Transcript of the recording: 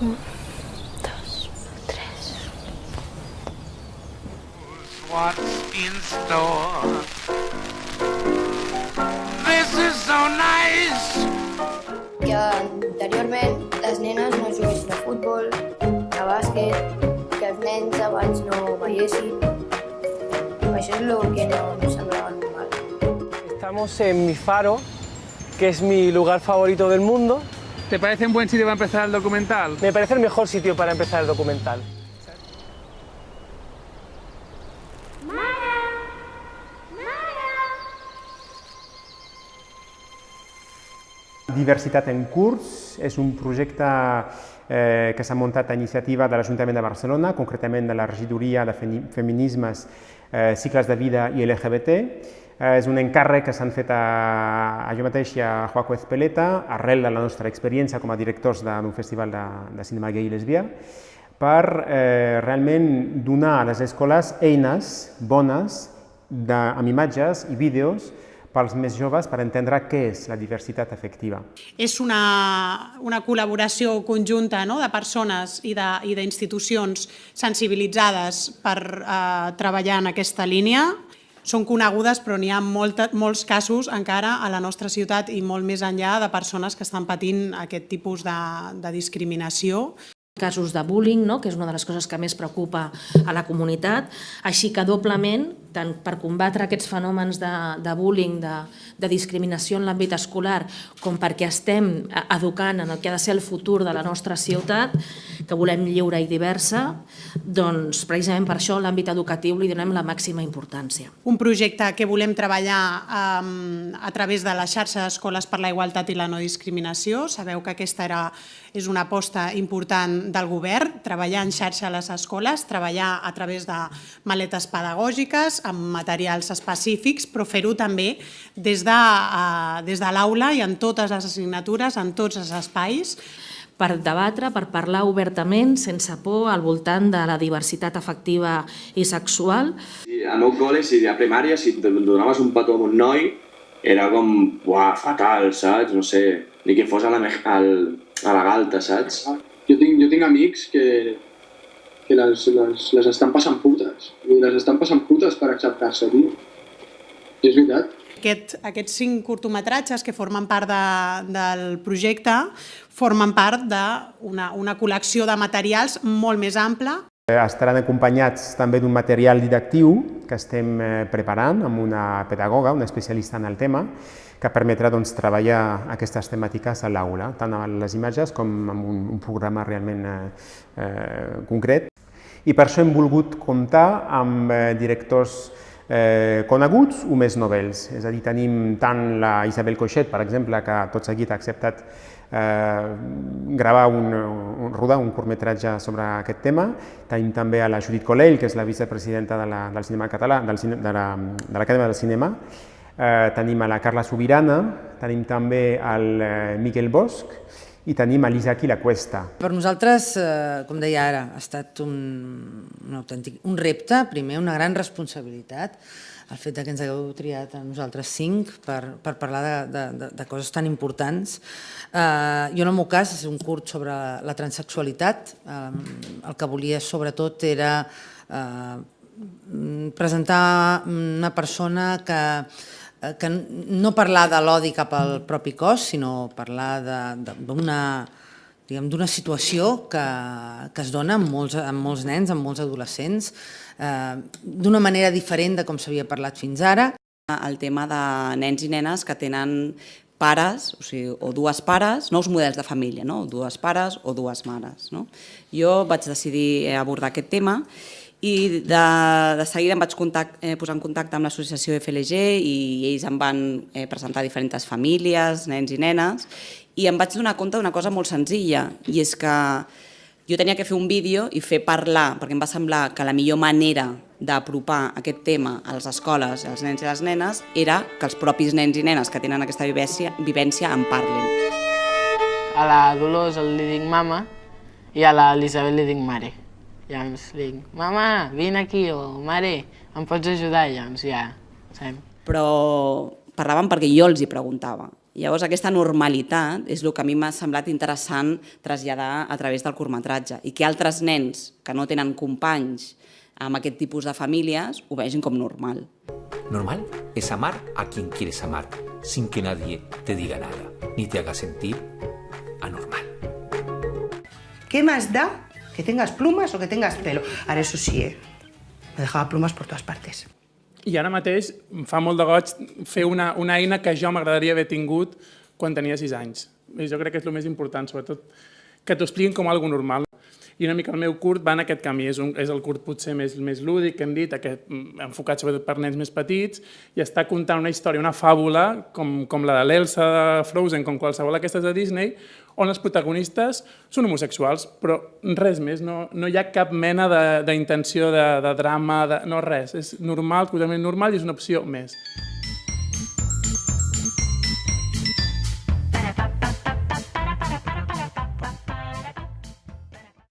dos, tres. What's in store? This is so nice. que anteriorment les nenes no juguessin a futbol, a bàsquet, que els nens abans no veiessin. Això és el que no em semblava normal. Estamos en mi faro, que es mi lugar favorito del mundo. ¿Te parece un buen sitio para empezar el documental? Me parece el mejor sitio para empezar el documental. Diversitat en curs és un projecte eh, que s'ha muntat a iniciativa de l'Ajuntament de Barcelona, concretament de la regidoria de feminismes, eh, cicles de vida i LGBT. Eh, és un encàrrec que s'han fet a, a jo mateix i a Joaco Ezpeleta, arrel de la nostra experiència com a directors d'un festival de, de cinema gay i lesbià, per eh, realment donar a les escoles eines bones de, amb imatges i vídeos pels més joves per entendre què és la diversitat afectiva. És una, una col·laboració conjunta no? de persones i d'institucions sensibilitzades per eh, treballar en aquesta línia. Són conegudes, però n'hi ha molta, molts casos encara a la nostra ciutat i molt més enllà de persones que estan patint aquest tipus de, de discriminació casos de bullying, no? que és una de les coses que més preocupa a la comunitat, així que doblement tant per combatre aquests fenòmens de, de bullying, de, de discriminació en l'àmbit escolar, com perquè estem educant en el que ha de ser el futur de la nostra ciutat, que volem lliure i diversa, doncs precisament per això l'àmbit educatiu li donem la màxima importància. Un projecte que volem treballar um, a través de la xarxa d'escoles per la igualtat i la no discriminació. Sabeu que aquesta era, és una aposta important del govern, treballar en xarxa a les escoles, treballar a través de maletes pedagògiques, amb materials específics, però fer-ho també des de, uh, des de l'aula i en totes les assignatures, en tots els espais, per debatre, per parlar obertament, sense por, al voltant de la diversitat afectiva i sexual. Sí, al meu col·le, si a primària, si donaves un petó a un noi, era com, uah, fatal, saps? No sé, ni que fos a la, al, a la galta, saps? Jo tinc, jo tinc amics que, que les, les, les estan passant putes. Les estan passant putes per acceptar-se, tio. I és veritat. Aquest, aquests cinc curtometratges que formen part de, del projecte formen part d'una una col·lecció de materials molt més ampla. Estaran acompanyats també d'un material didactiu que estem eh, preparant amb una pedagoga, una especialista en el tema, que permetrà doncs, treballar aquestes temàtiques a l'aula, tant amb les imatges com amb un, un programa realment eh, eh, concret. I per això hem volgut comptar amb eh, directors eh, coneguts o més novells. És a dir, tenim tant la Isabel Coixet, per exemple, que tot seguit ha acceptat eh, gravar un, un, rodar un curtmetratge sobre aquest tema. Tenim també a la Judit Colell, que és la vicepresidenta de la, del cinema català, del, de l'Acadèmia la, de del Cinema, eh, tenim a la Carla Sobirana, tenim també al eh, Miquel Bosch i tenim a l'Isaac i la Cuesta. Per nosaltres, eh, com deia ara, ha estat un, un, autèntic, un repte, primer una gran responsabilitat, el fet que ens hagueu triat a nosaltres cinc per, per parlar de, de, de, coses tan importants. Eh, jo en el meu cas és un curt sobre la, la transexualitat. Eh, el que volia sobretot era eh, presentar una persona que que no parlar de l'odi cap al propi cos, sinó parlar d'una diguem d'una situació que, que es dona amb molts, amb molts nens, amb molts adolescents, eh, d'una manera diferent de com s'havia parlat fins ara. El tema de nens i nenes que tenen pares, o, sigui, o dues pares, nous models de família, no? dues pares o dues mares. No? Jo vaig decidir abordar aquest tema i de, de seguida em vaig contact, eh, posar en contacte amb l'associació FLG i ells em van eh, presentar diferents famílies, nens i nenes, i em vaig donar compte d'una cosa molt senzilla, i és que jo tenia que fer un vídeo i fer parlar, perquè em va semblar que la millor manera d'apropar aquest tema a les escoles, als nens i les nenes, era que els propis nens i nenes que tenen aquesta vivència, vivència en parlin. A la Dolors li dic mama i a l'Elisabet li dic mare. Llavors li dic, mama, vine aquí, o mare, em pots ajudar? Llavors ja, sabem. Però parlaven perquè jo els hi preguntava. Llavors, aquesta normalitat és el que a mi m'ha semblat interessant traslladar a través del curtmetratge i que altres nens que no tenen companys amb aquest tipus de famílies ho vegin com normal. Normal es amar a quien quieres amar, sin que nadie te diga nada, ni te haga sentir anormal. ¿Qué más da que tengas plumas o que tengas pelo? Ahora, eso sí, ¿eh? Me dejaba plumas por todas partes. I ara mateix em fa molt de goig fer una, una eina que jo m'agradaria haver tingut quan tenia 6 anys. I jo crec que és el més important, sobretot que t'ho expliquin com algo normal. I una mica el meu curt va en aquest camí. És, un, és el curt potser més, més lúdic, que hem dit, aquest, mm, enfocat sobretot per nens més petits, i està contant una història, una fàbula, com, com la de l'Elsa de Frozen, com qualsevol d'aquestes de Disney, on els protagonistes són homosexuals, però res més, no, no hi ha cap mena d'intenció de, de, de drama, de, no res, és normal, totalment normal i és una opció més.